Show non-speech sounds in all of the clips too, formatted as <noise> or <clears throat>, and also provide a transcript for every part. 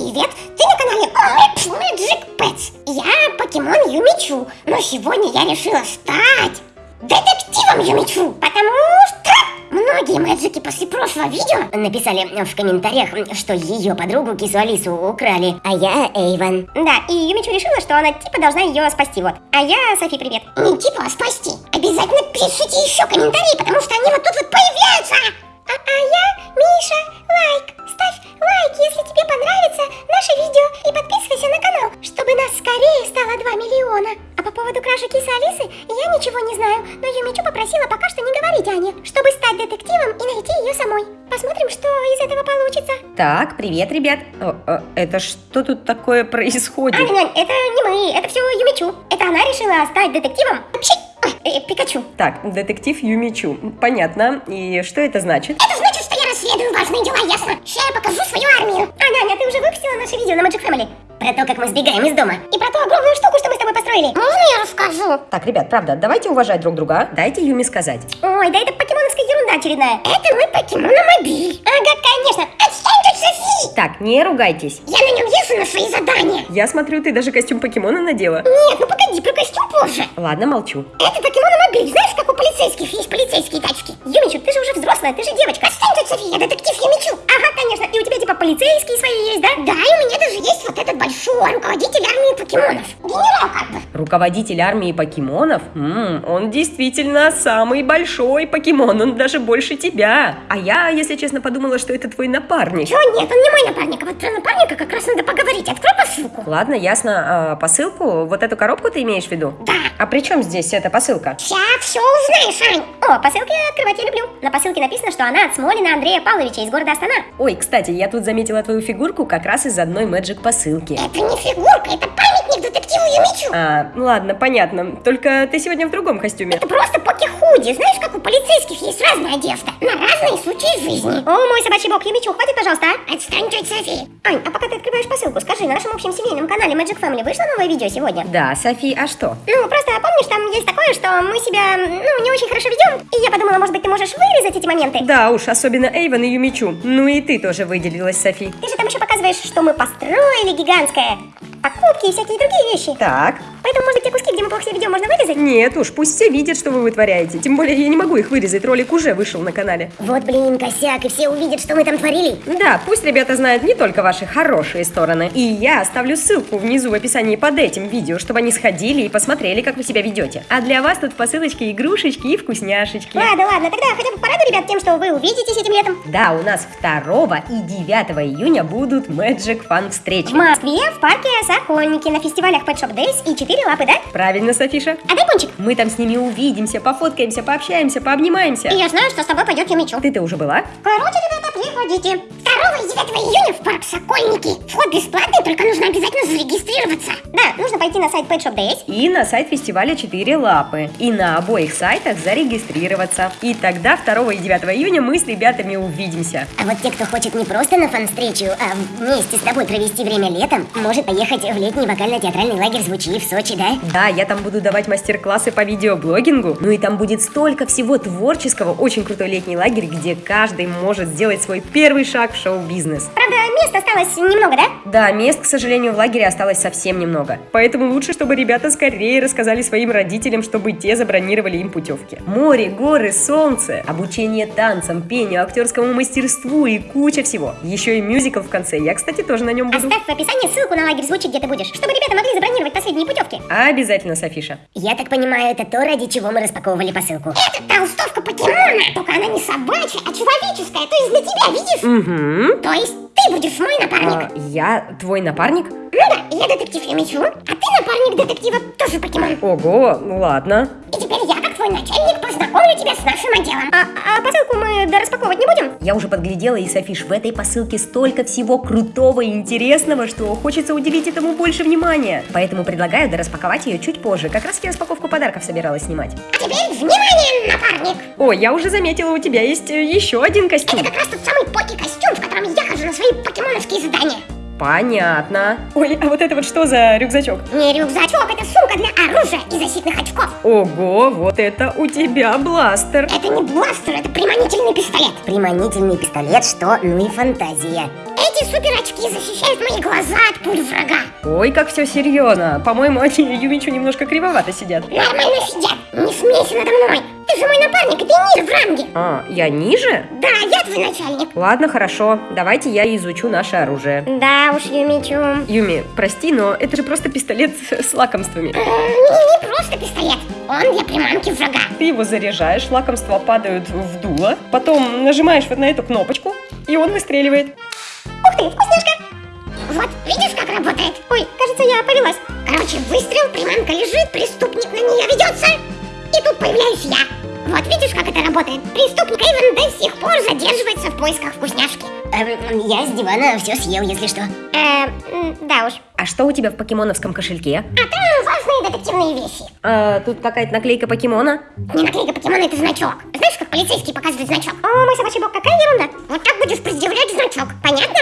Привет! Ты на канале Magic Pets. Я покемон Юмичу, но сегодня я решила стать детективом Юмичу, потому что многие мэджики после прошлого видео написали в комментариях, что ее подругу Кису Алису украли, а я Эйвен. Да, и Юмичу решила, что она типа должна ее спасти, вот. А я, Софи, привет. Не типа, а спасти. Обязательно пишите еще комментарии, потому что они вот тут вот появляются. А, а я Миша, лайк. Лайк, если тебе понравится наше видео и подписывайся на канал, чтобы нас скорее стало 2 миллиона. А по поводу краши кисы Алисы я ничего не знаю, но Юмичу попросила пока что не говорить Ане, чтобы стать детективом и найти ее самой. Посмотрим, что из этого получится. Так, привет, ребят. О, о, это что тут такое происходит? Ань, Ань, это не мы, это все Юмичу. Это она решила стать детективом. Э, Пикачу. Так, детектив Юмичу. Понятно. И что это значит? Это значит, расследую важные дела, ясно? Сейчас я покажу свою армию. Аня, Аня, ты уже выпустила наше видео на Magic Family? Про то, как мы сбегаем из дома. И про ту огромную штуку, что мы с тобой построили. Можно я расскажу? Так, ребят, правда, давайте уважать друг друга. а? Дайте Юми сказать. Ой, да это покемоновская ерунда очередная. Это мой покемономобиль. Ага, конечно. Отстань тут, Софи! Так, не ругайтесь. Я на нем езжу на свои задания. Я смотрю, ты даже костюм покемона надела. Нет, ну погоди, про костюм позже. Ладно, молчу. Это покемономобиль. Знаешь, как у полицейских есть полицейские тачки? Юмичу, ты же уже взрослая, ты же девочка. Отстань тут, Софи, я детектив Юмичу. Ага, конечно. И у тебя типа полицейские свои есть, да? Да, и у меня даже есть вот этот большой руководитель армии покемонов. Генерал как бы. Руководитель армии покемонов? М, он действительно самый большой покемон, он даже больше тебя. А я, если честно, подумала, что это твой напарник. Чё, нет, он не мой напарник, а вот про напарника как раз надо поговорить. Открой посылку. Ладно, ясно. А, посылку? Вот эту коробку ты имеешь в виду? Да. А при чем здесь эта посылка? Сейчас все узнаешь, Ань. О, посылки открывать я люблю. На посылке написано, что она от Смолина Андрея Павловича из города Астана. Ой, кстати, я тут заметила твою фигурку как раз из одной Magic посылки. Это не фигурка, это памятник детективу Юмичу. А, ладно, понятно. Только ты сегодня в другом костюме. Это просто поки-худи. Знаешь, как у полицейских есть разная одежда. На разные случаи жизни. О, мой собачий бог, Юмичу, хватит, пожалуйста, а? Отстань, тетя Софи. Ань, а пока ты открываешь посылку, скажи, на нашем общем семейном канале Magic Family вышло новое видео сегодня? Да, Софи, а что? Ну, просто помнишь, там есть такое, что мы себя, ну, не очень хорошо ведем. И я подумала, может быть, ты можешь вырезать эти моменты? Да уж, особенно Эйвен и Юмичу. Ну и ты тоже выделилась, Софи. Ты же там еще показываешь, что мы построили гигантское. Покупки и всякие другие вещи. Так. Поэтому, может быть, те куски, где мы плохо себя ведем, можно вырезать? Нет уж, пусть все видят, что вы вытворяете. Тем более я не могу их вырезать, ролик уже вышел на канале. Вот, блин, косяк, и все увидят, что мы там творили. Да, пусть ребята знают не только ваши хорошие стороны. И я оставлю ссылку внизу в описании под этим видео, чтобы они сходили и посмотрели, как вы себя ведете. А для вас тут в посылочке игрушечки и вкусняшечки. Ладно, ладно, тогда хотя бы порадуй ребят тем, что вы увидитесь этим летом. Да, у нас 2 и 9 июня будут Magic Fun встречи. В Москве, в парке Сокольники, на фестивалях Pet Shop Days и 4 лапы, да? Правильно, Софиша? А дай пончик. Мы там с ними увидимся, пофоткаемся, пообщаемся, пообнимаемся. И я знаю, что с тобой пойдет Юмичу. Ты-то уже была? Короче, ребята, приходите. 2 и 9 июня в парк Сокольники. Вход бесплатный, только нужно обязательно зарегистрироваться. Да, нужно пойти на сайт Pet Shop Days. И на сайт фестиваля 4 лапы. И на обоих сайтах зарегистрироваться. И тогда 2 и 9 июня мы с ребятами увидимся. А вот те, кто хочет не просто на фан-встречу, а вместе с тобой провести время летом, может поехать в летний вокально-театральный лагерь «Звучи» в Сочи, да? Да, я там буду давать мастер-классы по видеоблогингу. Ну и там будет столько всего творческого. Очень крутой летний лагерь, где каждый может сделать свой первый шаг в шоу-бизнес. Правда, мест осталось немного, да? Да, мест, к сожалению, в лагере осталось совсем немного. Поэтому лучше, чтобы ребята скорее рассказали своим родителям, чтобы те забронировали им путевки. Море, горы, солнце, обучение танцам, пению, актерскому мастерству и куча всего. Еще и мюзикл в конце. Я, кстати, тоже на нем буду. Оставь в описании ссылку на лагерь «Звучи», где ты будешь, чтобы ребята могли забронировать последние путевки. Обязательно, Софиша. Я так понимаю, это то, ради чего мы распаковывали посылку. Это толстовка покемона, только она не собачья, а человеческая, то есть для тебя, видишь? Угу. То есть ты будешь мой напарник. А, я твой напарник? Ну да, я детектив Юмичу, а ты напарник детектива тоже покемон. Ого, ну ладно. И теперь я, как твой начальник, познакомлю тебя с нашим отделом. А, а посылку мы дораспаковывать не будем? Я уже подглядела, и, Софиш, в этой посылке столько всего крутого и интересного, что хочется уделить этому больше внимания. Поэтому предлагаю дораспаковать ее чуть позже. Как раз я распаковку подарков собиралась снимать. А теперь внимание, напарник! О, я уже заметила, у тебя есть э, еще один костюм. Это как раз тот самый поки-костюм, в котором я хожу на свои покемоновские задания. Понятно. Ой, а вот это вот что за рюкзачок? Не рюкзачок, это сумка для оружия и защитных очков. Ого, вот это у тебя бластер. Это не бластер, это приманительный пистолет. Приманительный пистолет, что? Ну и фантазия. эти супер очки защищают мои глаза от пуль врага. Ой, как все серьезно. По-моему, они Юмичу немножко кривовато сидят. Нормально сидят. Не смейся надо мной. Же мой напарник, ты ниже в ранге. А, я ниже? Да, я твой начальник. Ладно, хорошо. Давайте я изучу наше оружие. Да уж, Юмичу. Юми, прости, но это же просто пистолет с лакомствами. Не, не просто пистолет. Он для приманки врага. Ты его заряжаешь, лакомства падают в дуло, потом нажимаешь вот на эту кнопочку, и он выстреливает. Ух ты, вкусняшка. Вот, видишь, как работает? Ой, кажется, я повелась. Короче, выстрел, приманка лежит, преступник на нее ведется. И тут появляюсь я. Вот, видишь, как это работает? Преступник Эйвен до сих пор задерживается в поисках вкусняшки. Эм, я с дивана все съел, если что. Э, м, да уж. А что у тебя в покемоновском кошельке? А там важные детективные вещи. А, тут какая-то наклейка покемона. Не наклейка покемона, это значок. Знаешь, как полицейские показывают значок? О, мой собачий бог, какая ерунда. Вот так будешь предъявлять значок, понятно?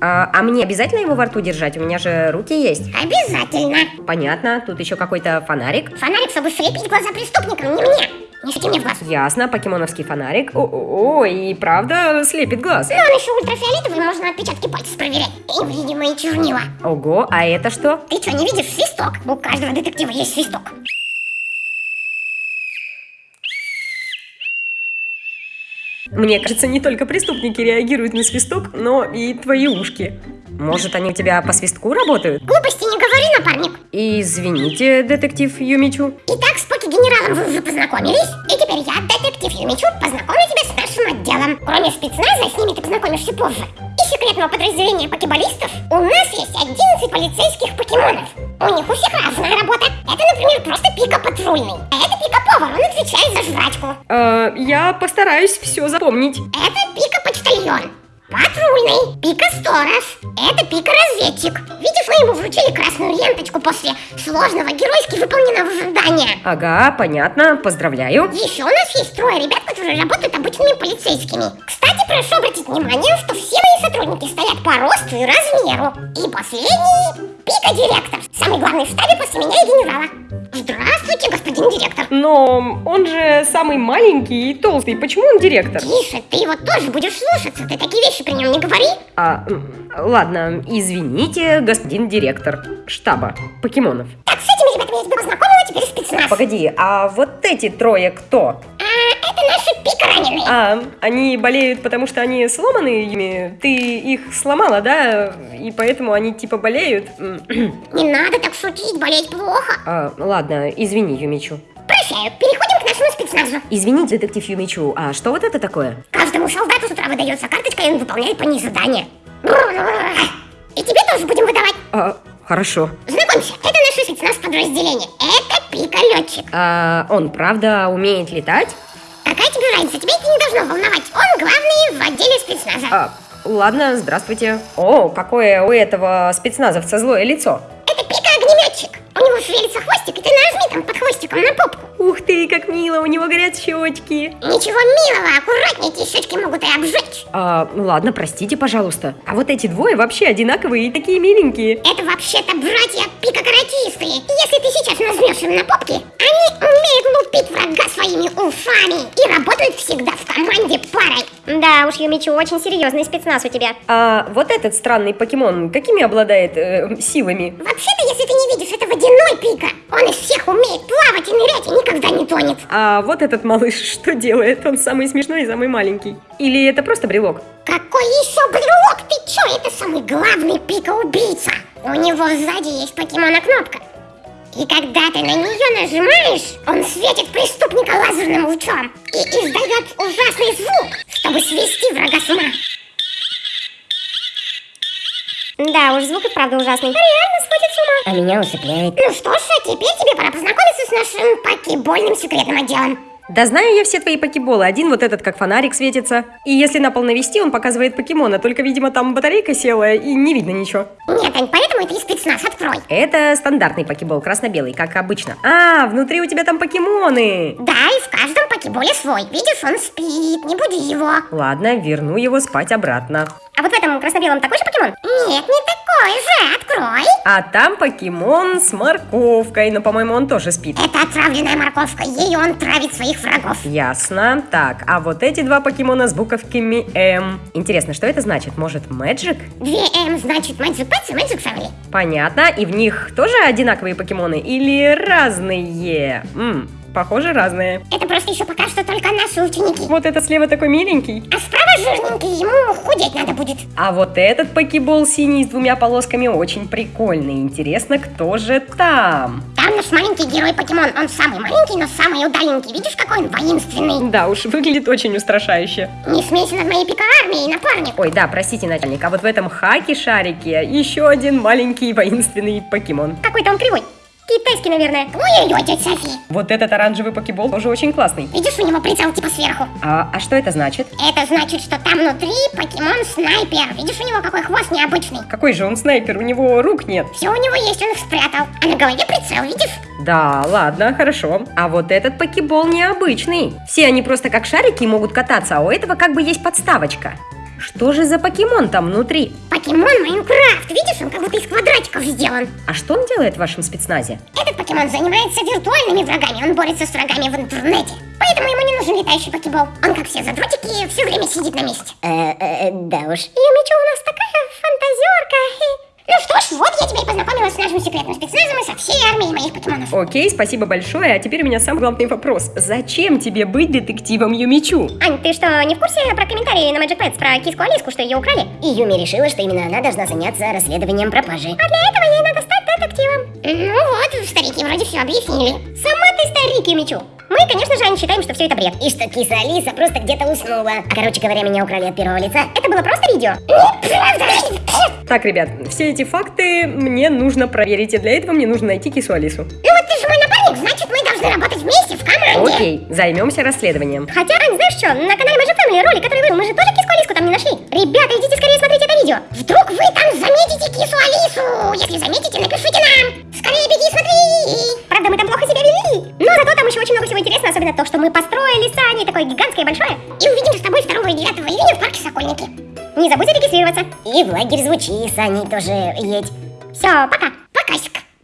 А, а мне обязательно его во рту держать? У меня же руки есть. Обязательно. Понятно. Тут еще какой-то фонарик. Фонарик, чтобы слепить глаза преступникам, не мне. Не свети мне в глаз. Ясно, покемоновский фонарик. О, о, и правда слепит глаз. Но он еще ультрафиолетовый, можно отпечатки пальцев проверять. И видимые чернила. Ого, а это что? Ты что, не видишь свисток? У каждого детектива есть свисток. Мне кажется, не только преступники реагируют на свисток, но и твои ушки. Может, они у тебя по свистку работают? Глупости не говори, напарник. Извините, детектив Юмичу. Итак, с поки-генералом вы уже познакомились. И теперь я, детектив Юмичу, познакомлю тебя с нашим отделом. Кроме спецназа, с ними ты познакомишься позже. Секретного подразделения покеболистов, у нас есть 11 полицейских покемонов. У них у всех разная работа. Это, например, просто пика патрульный. А это пика повар, он отвечает за жрачку. Э, я постараюсь все запомнить. Это пика почтальон. Патрульный. Пика сторож. Это пика разведчик. Видишь, мы ему вручили красную ленточку после сложного геройски выполненного задания. Ага, понятно, поздравляю. Еще у нас есть трое ребят, которые работают обычными полицейскими. Кстати, прошу обратить внимание, что все мои сотрудники стоят по росту и размеру. И последний – пика-директор. Самый главный в штабе после меня и генерала. Здравствуйте, господин директор. Но он же самый маленький и толстый. Почему он директор? Тише, ты его тоже будешь слушаться. Ты такие вещи при нем не говори. А, ладно, извините, господин директор штаба покемонов. Так, с этими ребятами я тебя познакомила, теперь спецназ. Погоди, а вот эти трое кто? Это наши пика раненые. А, они болеют, потому что они сломаны ими? Ты их сломала, да? И поэтому они типа болеют? <clears throat> Не надо так шутить, болеть плохо. А, ладно, извини, Юмичу. Прощаю, переходим к нашему спецназу. Извините, детектив Юмичу, а что вот это такое? Каждому солдату с утра выдается карточка, и он выполняет по ней задание. И тебе тоже будем выдавать. А, хорошо. Знакомься, это наше спецназ подразделение. Это Пика-летчик. А он правда умеет летать? Какая тебе разница? Тебя это не должно волновать. Он главный в отделе спецназа. А, ладно, здравствуйте. О, какое у этого спецназовца злое лицо. Это Пика-огнеметчик. У него шевелится хвостик, и ты нажми там под хвостиком на попку. Ух ты, как мило, у него горят щечки. Ничего милого, аккуратнее, эти щечки могут и обжечь. А, ладно, простите, пожалуйста. А вот эти двое вообще одинаковые и такие миленькие. Это вообще-то братья Пика-каратисты. Если ты сейчас нажмешь им на попки, они умеют лупить врага своими ушами и работают всегда в команде парой. Да уж, Юмичу, очень серьезный спецназ у тебя. А вот этот странный покемон, какими обладает э, силами? Вообще-то, если ты не видишь, это водяной Пика. Он из всех умеет плавать и нырять и никогда не тонет. А вот этот малыш <laughs> что делает? Он самый смешной и самый маленький. Или это просто брелок? Какой еще брелок? Ты чё? Это самый главный Пика-убийца. У него сзади есть покемона-кнопка. И когда ты на нее нажимаешь, он светит преступника лазерным лучом и издает ужасный звук, чтобы свести врага с ума. Да уж, звук и правда ужасный. Реально сводит с ума. А меня усыпляет. Ну что ж, а теперь тебе пора познакомиться с нашим покебольным секретным отделом. Да знаю я все твои покеболы. Один вот этот как фонарик светится. И если на пол навести, он показывает покемона. Только, видимо, там батарейка села и не видно ничего. Нет, Ань, поэтому это и спецназ, открой. Это стандартный покебол, красно-белый, как обычно. А, внутри у тебя там покемоны. Да, и в каждом покеболе свой. Видишь, он спит, не буди его. Ладно, верну его спать обратно. А вот в этом красно-белом такой же покемон? Нет, не Открой же, открой. А там покемон с морковкой, но, по-моему, он тоже спит. Это отравленная морковка, ей он травит своих врагов. Ясно. Так, а вот эти два покемона с буковками М. Интересно, что это значит? Может, Magic? Две М значит Magic Pets и Magic Family. Понятно. И в них тоже одинаковые покемоны или разные? М, похоже, разные. Это просто еще пока что только наши ученики. Вот этот слева такой миленький. А справа жирненький, ему худеть надо будет. А вот этот покебол синий с двумя полосками очень прикольный. Интересно, кто же там? Там наш маленький герой покемон. Он самый маленький, но самый удаленький. Видишь, какой он воинственный? Да уж, выглядит очень устрашающе. Не смейся над моей пика-армией, напарник. Ой, да, простите, начальник, а вот в этом хаке-шарике еще один маленький воинственный покемон. Какой-то он кривой. Китайский, наверное. Ой-ой-ой, тетя Софи. Вот этот оранжевый покебол тоже очень классный. Видишь, у него прицел типа сверху. А, а что это значит? Это значит, что там внутри покемон-снайпер. Видишь, у него какой хвост необычный. Какой же он снайпер? У него рук нет. Все у него есть, он их спрятал. А на голове прицел, видишь? Да, ладно, хорошо. А вот этот покебол необычный. Все они просто как шарики могут кататься, а у этого как бы есть подставочка. Что же за покемон там внутри? Покемон Майнкрафт. Видишь, он как будто из квадратиков сделан. А что он делает в вашем спецназе? Этот покемон занимается виртуальными врагами. Он борется с врагами в интернете. Поэтому ему не нужен летающий покебол. Он, как все задротики, все время сидит на месте. Э, да уж. Юмичу у нас такая фантазерка. <laughs> Ну что ж, вот я тебя и познакомила с нашим секретным спецназом и со всей армией моих покемонов. Окей, спасибо большое. А теперь у меня самый главный вопрос. Зачем тебе быть детективом Юмичу? Ань, ты что, не в курсе про комментарии на Magic Pets про киску Алиску, что ее украли? И Юми решила, что именно она должна заняться расследованием пропажи. А для этого ей надо стать детективом. Ну вот, старики вроде все объяснили. Сама ты старик, Юмичу. Мы, конечно же, считаем, что все это бред. И что киса Алиса просто где-то уснула. А, короче говоря, меня украли от первого лица. Это было просто видео. Так, ребят, все эти факты мне нужно проверить, и для этого мне нужно найти кису Алису. Ну вот ты же мой напарник, значит мы должны работать вместе в команде. Окей, займемся расследованием. Хотя, Ань, знаешь что, на канале Magic Family ролик, который вышел, мы же тоже киску Алиску там не нашли. Ребята, идите скорее смотреть это видео. Вдруг вы там заметите кису Алису? Если заметите, напишите нам. Скорее беги, смотри. Очень много всего интересного, особенно то, что мы построили с Аней такое гигантское большое. И увидимся с тобой 2 и 9 июня в парке Сокольники. Не забудь зарегистрироваться. И в лагерь звучи, с Аней тоже едь. Все, пока.